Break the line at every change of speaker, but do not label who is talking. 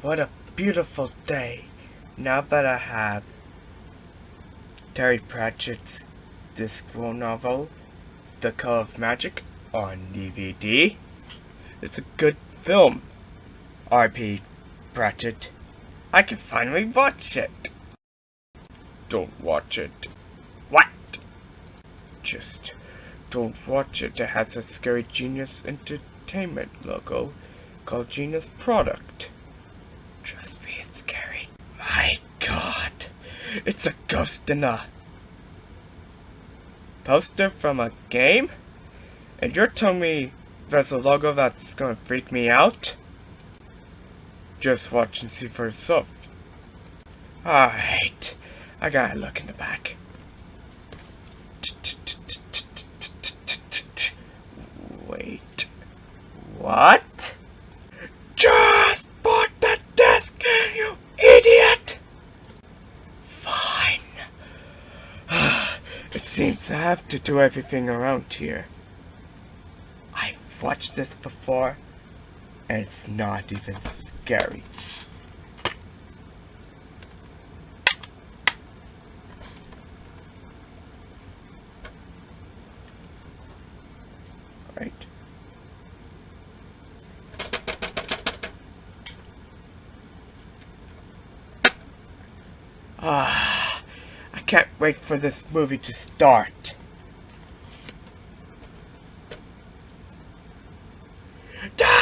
What a beautiful day. Now that I have Terry Pratchett's Discworld novel, The Color of Magic, on DVD. It's a good film. R.P. Pratchett. I can finally watch it. Don't watch it. What? Just don't watch it. It has a Scary Genius Entertainment logo called Genius Product. Trust me, it's scary. My god. It's a ghost in a poster from a game? And you're telling me there's a logo that's gonna freak me out? Just watch and see for yourself. Alright. I gotta look in the back. Wait. What? It seems I have to do everything around here. I've watched this before, and it's not even scary. Right. Ah, can't wait for this movie to start. Die!